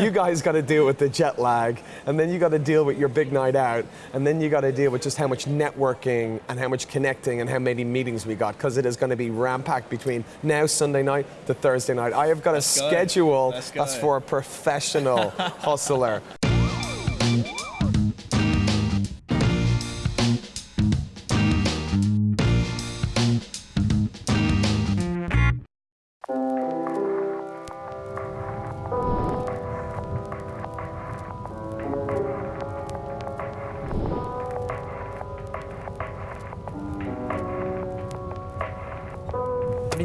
you guys got to deal with the jet lag, and then you got to deal with your big night out, and then you got to deal with just how much networking and how much connecting and how many meetings we got, because it is going to be ram-packed between now Sunday night to Thursday night. I have got Let's a go. schedule Let's go. that's for a professional hustler.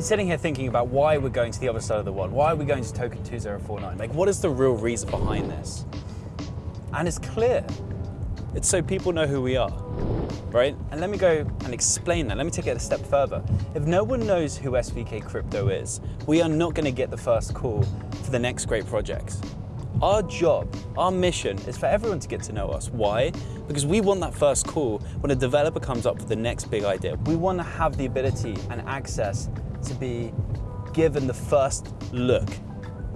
sitting here thinking about why we're going to the other side of the world. Why are we going to Token 2049? Like, what is the real reason behind this? And it's clear. It's so people know who we are, right? And let me go and explain that. Let me take it a step further. If no one knows who SVK Crypto is, we are not going to get the first call for the next great projects. Our job, our mission is for everyone to get to know us. Why? Because we want that first call when a developer comes up with the next big idea. We want to have the ability and access to be given the first look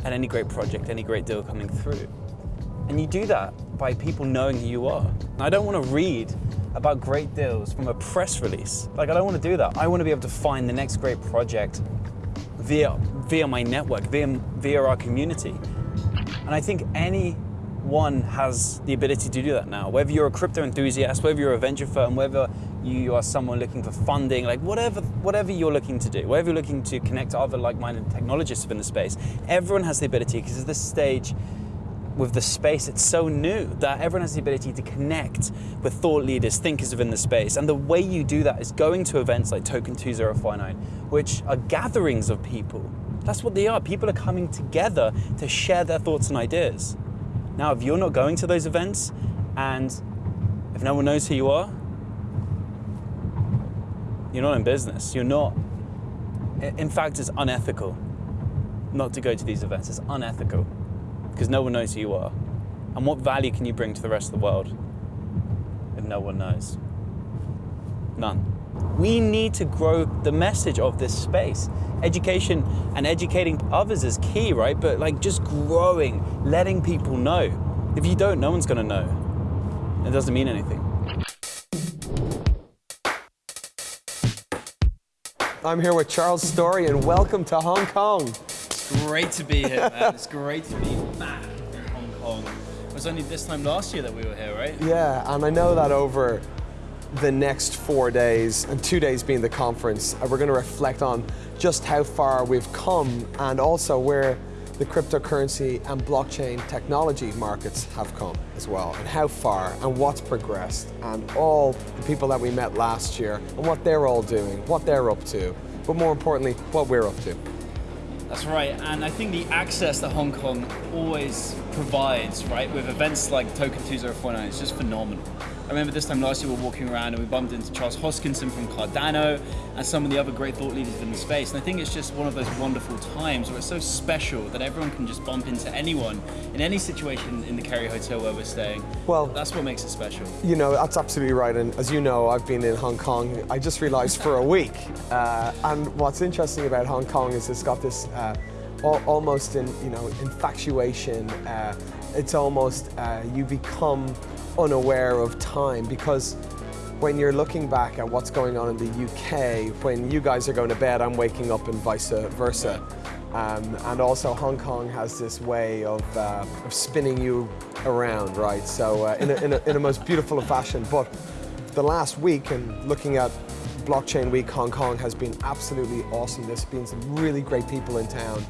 at any great project, any great deal coming through. And you do that by people knowing who you are. And I don't want to read about great deals from a press release. Like, I don't want to do that. I want to be able to find the next great project via, via my network, via, via our community. And I think anyone has the ability to do that now. Whether you're a crypto enthusiast, whether you're a venture firm, whether you are someone looking for funding, like whatever, whatever you're looking to do, whatever you're looking to connect to other like-minded technologists within the space, everyone has the ability because at this stage, with the space, it's so new that everyone has the ability to connect with thought leaders, thinkers within the space. And the way you do that is going to events like Token 2049, which are gatherings of people. That's what they are. People are coming together to share their thoughts and ideas. Now, if you're not going to those events and if no one knows who you are, you're not in business. You're not. In fact, it's unethical not to go to these events. It's unethical because no one knows who you are. And what value can you bring to the rest of the world if no one knows? None. We need to grow the message of this space. Education and educating others is key, right? But like just growing, letting people know. If you don't, no one's gonna know. It doesn't mean anything. I'm here with Charles Storry, and welcome to Hong Kong. It's great to be here, man. It's great to be back in Hong Kong. It was only this time last year that we were here, right? Yeah, and I know that over the next four days, and two days being the conference, uh, we're going to reflect on just how far we've come and also where the cryptocurrency and blockchain technology markets have come as well, and how far and what's progressed, and all the people that we met last year and what they're all doing, what they're up to, but more importantly, what we're up to. That's right, and I think the access that Hong Kong always provides, right, with events like Token 2049 it's just phenomenal. I remember this time last year we were walking around and we bumped into Charles Hoskinson from Cardano and some of the other great thought leaders in the space. And I think it's just one of those wonderful times where it's so special that everyone can just bump into anyone in any situation in the Kerry Hotel where we're staying. Well- that's what makes it special. You know, that's absolutely right. And as you know, I've been in Hong Kong, I just realized for a week. Uh, and what's interesting about Hong Kong is it's got this uh, almost in, you know, infatuation. Uh, it's almost, uh, you become unaware of time because when you're looking back at what's going on in the UK, when you guys are going to bed, I'm waking up and vice versa. Um, and also Hong Kong has this way of, uh, of spinning you around, right? So uh, in, a, in, a, in a most beautiful fashion. But the last week and looking at Blockchain Week Hong Kong has been absolutely awesome. There's been some really great people in town.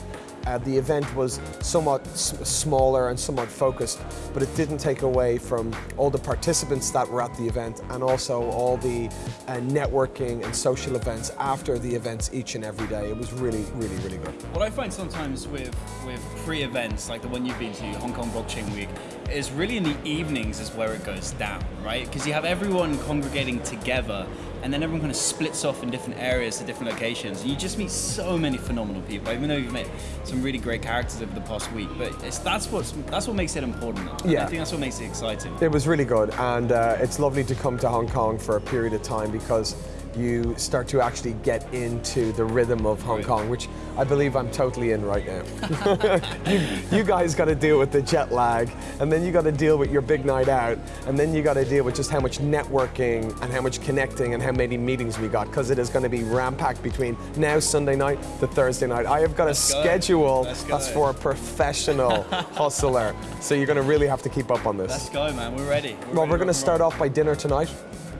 Uh, the event was somewhat smaller and somewhat focused, but it didn't take away from all the participants that were at the event and also all the uh, networking and social events after the events each and every day. It was really, really, really good. What I find sometimes with with free events like the one you've been to, Hong Kong Blockchain Week, is really in the evenings is where it goes down, right? Because you have everyone congregating together, and then everyone kind of splits off in different areas to different locations. You just meet so many phenomenal people. Even though you've met some really great characters over the past week, but it's that's what that's what makes it important. Yeah. I think that's what makes it exciting. It was really good, and uh, it's lovely to come to Hong Kong for a period of time because you start to actually get into the rhythm of Hong Kong, which I believe I'm totally in right now. you, you guys got to deal with the jet lag, and then you got to deal with your big night out, and then you got to deal with just how much networking and how much connecting and how many meetings we got, because it is going to be ram-packed between now Sunday night to Thursday night. I have got Let's a go. schedule that's for a professional hustler, so you're going to really have to keep up on this. Let's go, man. We're ready. well, ready we're going to start off by dinner tonight.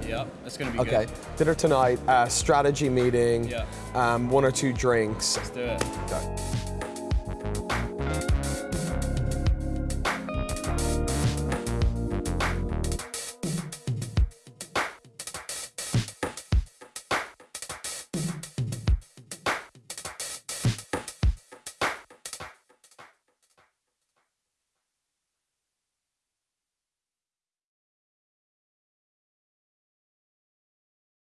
Yeah, that's gonna be Okay, good. dinner tonight, uh, strategy meeting, Yeah. um, one or two drinks. Let's do it.